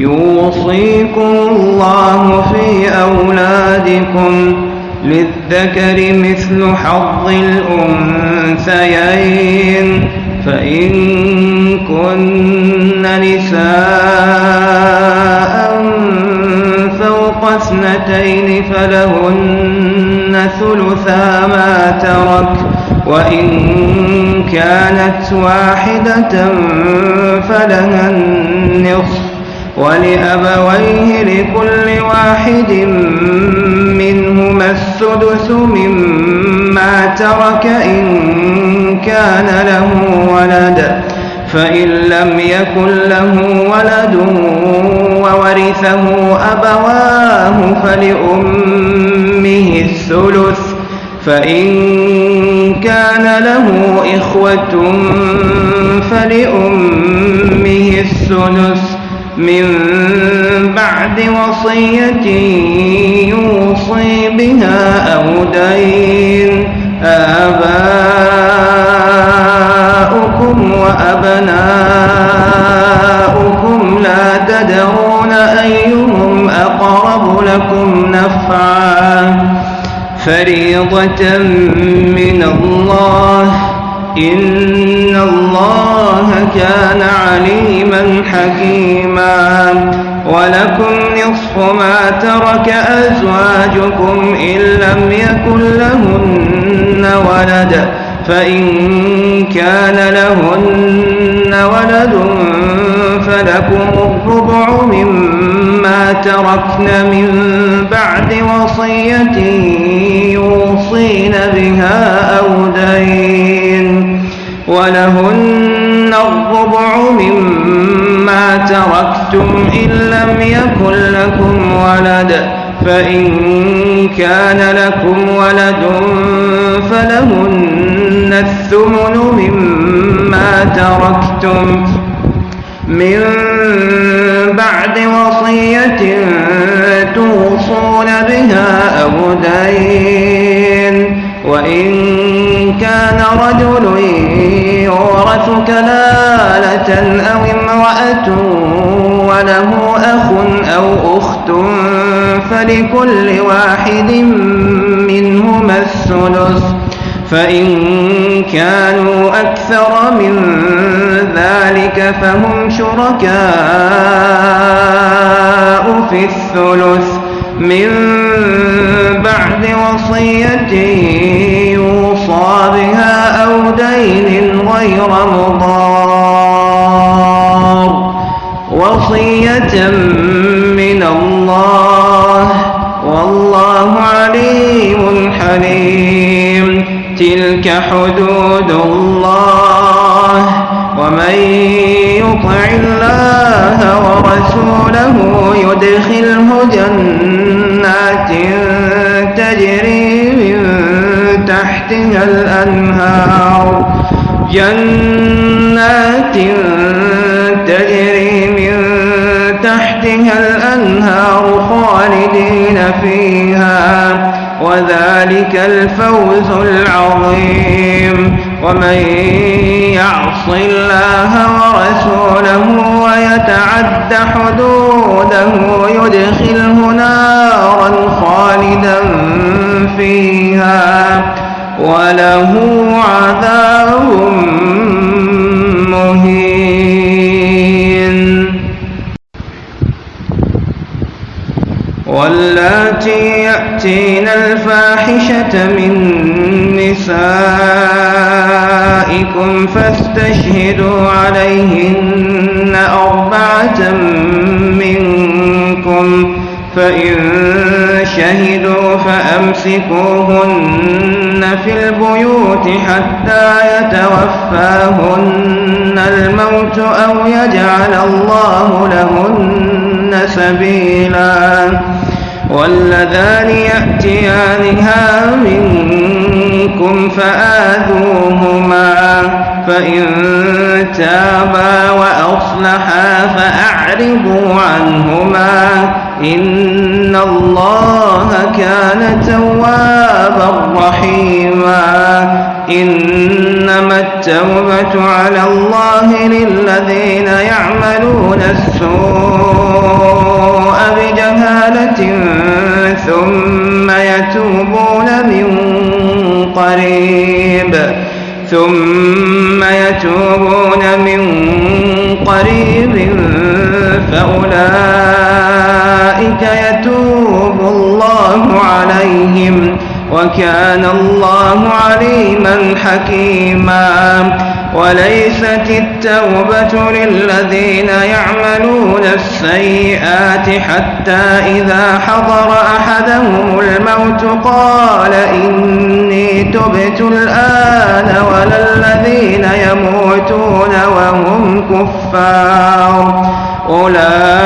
يوصيكم الله في أولادكم للذكر مثل حظ الأنثيين. فإن كن نساء فوق اثنتين فلهن ثلثا ما ترك. وإن كانت واحدة فلها النصف. ولأبويه لكل واحد منهما السدس مما ترك إن كان له ولد فإن لم يكن له ولد وورثه أبواه فلأمه الثلث فإن كان له إخوة فلأمه الثلث. من بعد وصية يوصي بها أو دين. آباؤكم وأبناؤكم لا تدرون أيهم أقرب لكم نفعا. فريضة من الله إن الله كان عليما حكيما. ولكم نصف ما ترك أزواجكم إن لم يكن لهن ولد فإن كان لهن ولد فلكم الربع مما تركن من بعد وصية يوصين بها أو الربع مما تركتم إن لم يكن لكم ولد فإن كان لكم ولد فلهن الثمن مما تركتم. من بعد وصية توصون بها أو دين وإن كان رجل يورث كلالة أو امرأة وله أخ أو أخت فلكل واحد منهما الثلث. فإن كانوا أكثر من ذلك فهم شركاء في الثلث. من بعد وصية غير مضار. وصية من الله. والله عليم حليم. تلك حدود الله. ومن يطع الله ورسوله يدخله جنات تجري من تحتها الأنهار. جنات تجري من تحتها الأنهار خالدين فيها وذلك الفوز العظيم. ومن يعص الله ورسوله ويتعد حدوده يدخله نارا خالدا فيها. وله عذاب مهين. واللاتي يأتين الفاحشة من نسائكم فاستشهدوا عليهن أربعة منكم فإن شهدوا فأمسكوهن في البيوت حتى يتوفاهن الموت أو يجعل الله لهن سبيلا واللذان يأتيانها منكم فآذوهما فإن تابا وأصلحا فأعرضوا عنهما إن الله كان توابا رحيما. إنما التوبة على الله للذين يعملون السوء بجهالة ثم يتوبون من قريب. ثم يتوبون من قريب فأولئك وكان الله عليما حكيما. وليست التوبة للذين يعملون السيئات حتى إذا حضر أحدهم الموت قال إني تبت الآن ولا الذين يموتون وهم كفار. أولئك